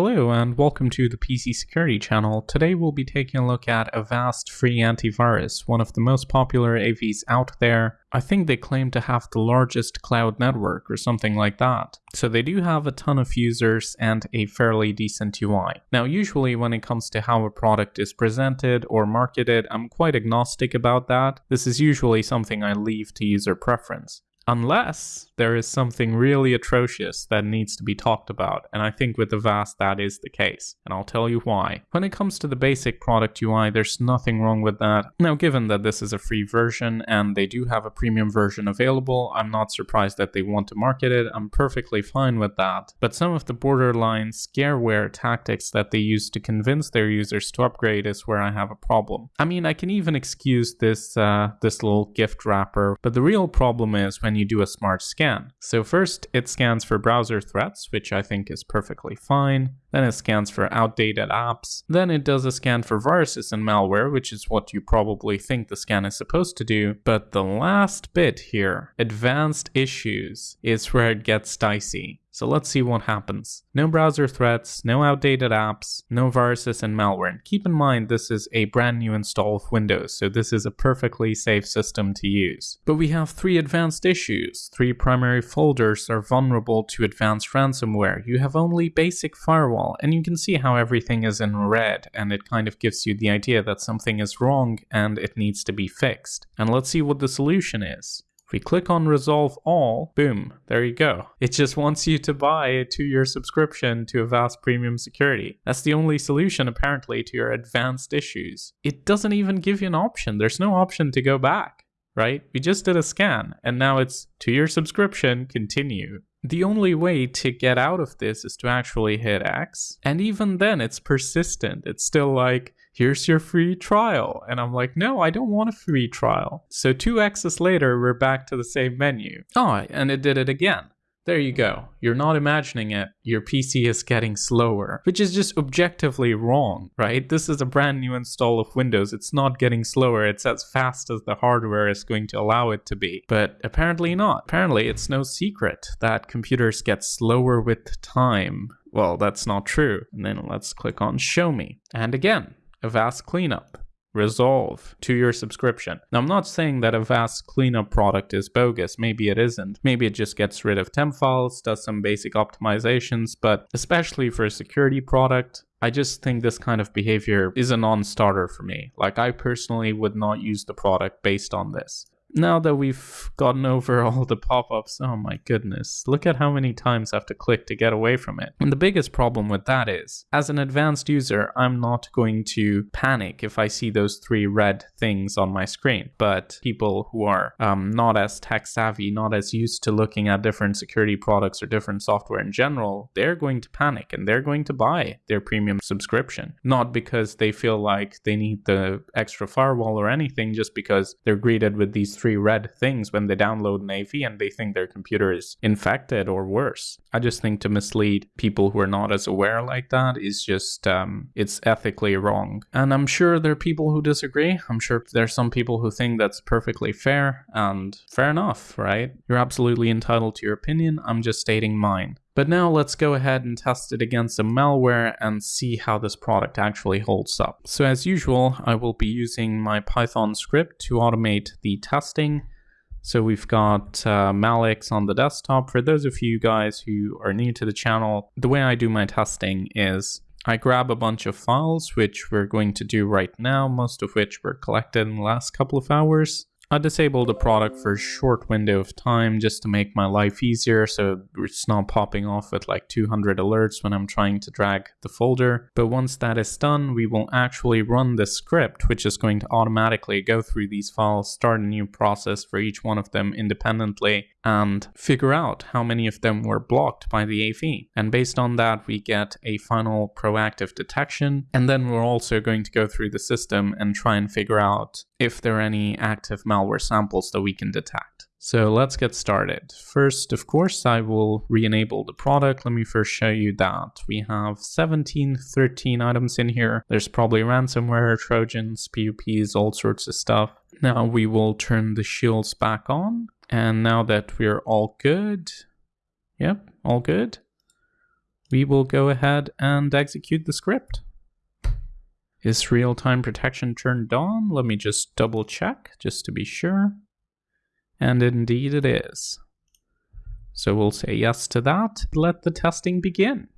Hello and welcome to the PC Security channel. Today we'll be taking a look at Avast Free Antivirus, one of the most popular AVs out there. I think they claim to have the largest cloud network or something like that. So they do have a ton of users and a fairly decent UI. Now usually when it comes to how a product is presented or marketed, I'm quite agnostic about that. This is usually something I leave to user preference unless there is something really atrocious that needs to be talked about, and I think with the Vast that is the case, and I'll tell you why. When it comes to the basic product UI, there's nothing wrong with that. Now, given that this is a free version and they do have a premium version available, I'm not surprised that they want to market it, I'm perfectly fine with that. But some of the borderline scareware tactics that they use to convince their users to upgrade is where I have a problem. I mean, I can even excuse this, uh, this little gift wrapper, but the real problem is when you do a smart scan. So first it scans for browser threats, which I think is perfectly fine. Then it scans for outdated apps. Then it does a scan for viruses and malware, which is what you probably think the scan is supposed to do. But the last bit here, advanced issues, is where it gets dicey. So let's see what happens. No browser threats, no outdated apps, no viruses and malware. And keep in mind this is a brand new install of Windows, so this is a perfectly safe system to use. But we have three advanced issues. Three primary folders are vulnerable to advanced ransomware. You have only basic firewall, and you can see how everything is in red, and it kind of gives you the idea that something is wrong and it needs to be fixed. And let's see what the solution is. If we click on resolve all, boom, there you go. It just wants you to buy a two-year subscription to Avast Premium Security. That's the only solution apparently to your advanced issues. It doesn't even give you an option. There's no option to go back, right? We just did a scan and now it's two-year subscription, continue. The only way to get out of this is to actually hit X. And even then it's persistent. It's still like, here's your free trial. And I'm like, no, I don't want a free trial. So two X's later, we're back to the same menu. Oh, and it did it again. There you go. You're not imagining it. Your PC is getting slower, which is just objectively wrong, right? This is a brand new install of Windows. It's not getting slower. It's as fast as the hardware is going to allow it to be. But apparently not. Apparently it's no secret that computers get slower with time. Well, that's not true. And then let's click on show me. And again, Avast Cleanup. Resolve to your subscription. Now, I'm not saying that Avast cleanup product is bogus. Maybe it isn't. Maybe it just gets rid of temp files, does some basic optimizations, but especially for a security product, I just think this kind of behavior is a non-starter for me. Like I personally would not use the product based on this. Now that we've gotten over all the pop-ups, oh my goodness, look at how many times I have to click to get away from it. And the biggest problem with that is, as an advanced user, I'm not going to panic if I see those three red things on my screen. But people who are um, not as tech savvy, not as used to looking at different security products or different software in general, they're going to panic and they're going to buy their premium subscription. Not because they feel like they need the extra firewall or anything, just because they're greeted with these three red things when they download an AV and they think their computer is infected or worse. I just think to mislead people who are not as aware like that is just, um, it's ethically wrong. And I'm sure there are people who disagree. I'm sure there's some people who think that's perfectly fair and fair enough, right? You're absolutely entitled to your opinion. I'm just stating mine. But now let's go ahead and test it against some malware and see how this product actually holds up. So as usual, I will be using my Python script to automate the testing. So we've got uh, Malix on the desktop. For those of you guys who are new to the channel, the way I do my testing is I grab a bunch of files, which we're going to do right now, most of which were collected in the last couple of hours. I disabled the product for a short window of time just to make my life easier so it's not popping off with like 200 alerts when I'm trying to drag the folder. But once that is done, we will actually run the script which is going to automatically go through these files, start a new process for each one of them independently and figure out how many of them were blocked by the AV. And based on that, we get a final proactive detection. And then we're also going to go through the system and try and figure out if there are any active malware samples that we can detect. So let's get started. First, of course, I will re-enable the product. Let me first show you that. We have 17, 13 items in here. There's probably ransomware, trojans, PUPs, all sorts of stuff. Now we will turn the shields back on. And now that we're all good, yep, all good, we will go ahead and execute the script. Is real-time protection turned on? Let me just double check just to be sure. And indeed it is. So we'll say yes to that. Let the testing begin.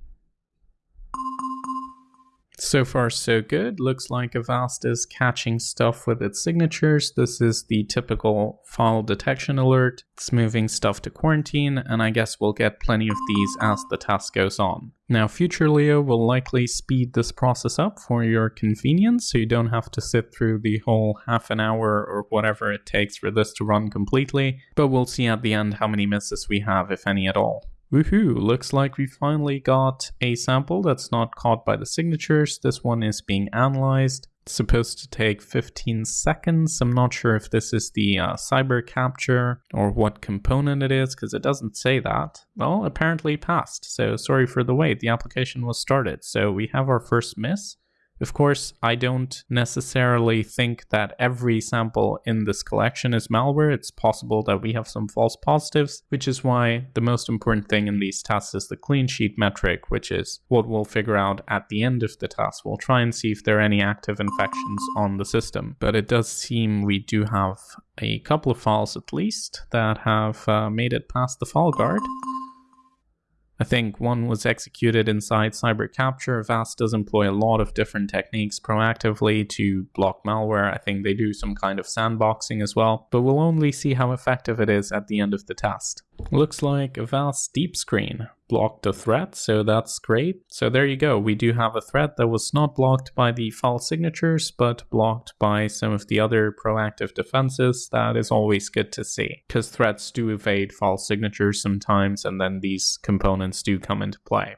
So far so good. Looks like Avast is catching stuff with its signatures. This is the typical file detection alert. It's moving stuff to quarantine, and I guess we'll get plenty of these as the task goes on. Now future Leo will likely speed this process up for your convenience, so you don't have to sit through the whole half an hour or whatever it takes for this to run completely, but we'll see at the end how many misses we have, if any at all. Woohoo, looks like we finally got a sample that's not caught by the signatures. This one is being analyzed. It's supposed to take 15 seconds. I'm not sure if this is the uh, cyber capture or what component it is because it doesn't say that. Well, apparently passed, so sorry for the wait. The application was started. So we have our first miss. Of course, I don't necessarily think that every sample in this collection is malware. It's possible that we have some false positives, which is why the most important thing in these tests is the clean sheet metric, which is what we'll figure out at the end of the test. We'll try and see if there are any active infections on the system. But it does seem we do have a couple of files at least that have uh, made it past the file guard. I think one was executed inside Cyber Capture. Avast does employ a lot of different techniques proactively to block malware. I think they do some kind of sandboxing as well, but we'll only see how effective it is at the end of the test. Looks like Avast Deep Screen blocked a threat, so that's great. So there you go, we do have a threat that was not blocked by the file signatures, but blocked by some of the other proactive defenses. That is always good to see, because threats do evade file signatures sometimes, and then these components do come into play.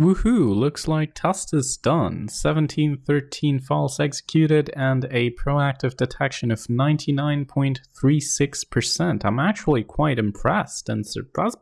Woohoo, looks like test is done. 1713 files executed and a proactive detection of 99.36%. I'm actually quite impressed and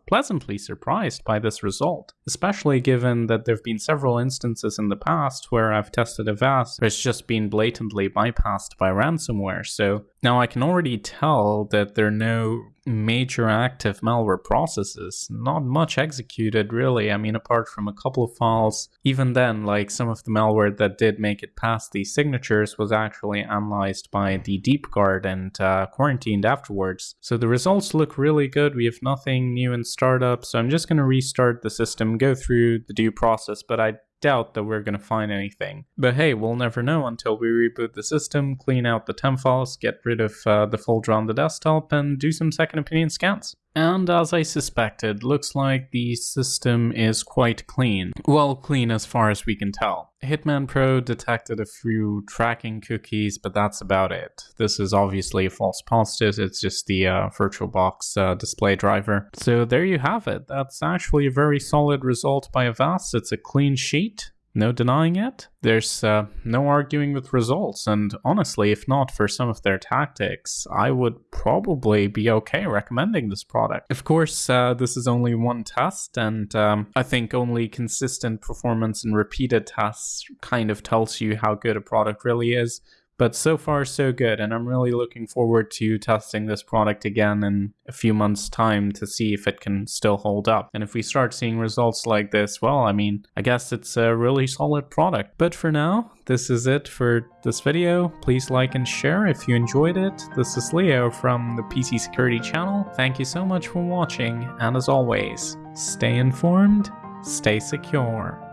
pleasantly surprised by this result, especially given that there have been several instances in the past where I've tested Avast where it's just been blatantly bypassed by ransomware. So now I can already tell that there are no major active malware processes. Not much executed really. I mean, apart from a couple of files. Even then, like some of the malware that did make it past the signatures was actually analyzed by the deep guard and uh, quarantined afterwards. So the results look really good. We have nothing new in startup. So I'm just going to restart the system, go through the due process, but I doubt that we're going to find anything. But hey, we'll never know until we reboot the system, clean out the temp files, get rid of uh, the folder on the desktop, and do some second opinion scans. And as I suspected, looks like the system is quite clean. Well, clean as far as we can tell. Hitman Pro detected a few tracking cookies, but that's about it. This is obviously a false positive, it's just the uh, VirtualBox uh, display driver. So there you have it. That's actually a very solid result by Avast. It's a clean sheet. No denying it. There's uh, no arguing with results, and honestly, if not for some of their tactics, I would probably be okay recommending this product. Of course, uh, this is only one test, and um, I think only consistent performance and repeated tests kind of tells you how good a product really is. But so far, so good, and I'm really looking forward to testing this product again in a few months' time to see if it can still hold up. And if we start seeing results like this, well, I mean, I guess it's a really solid product. But for now, this is it for this video. Please like and share if you enjoyed it. This is Leo from the PC Security channel. Thank you so much for watching, and as always, stay informed, stay secure.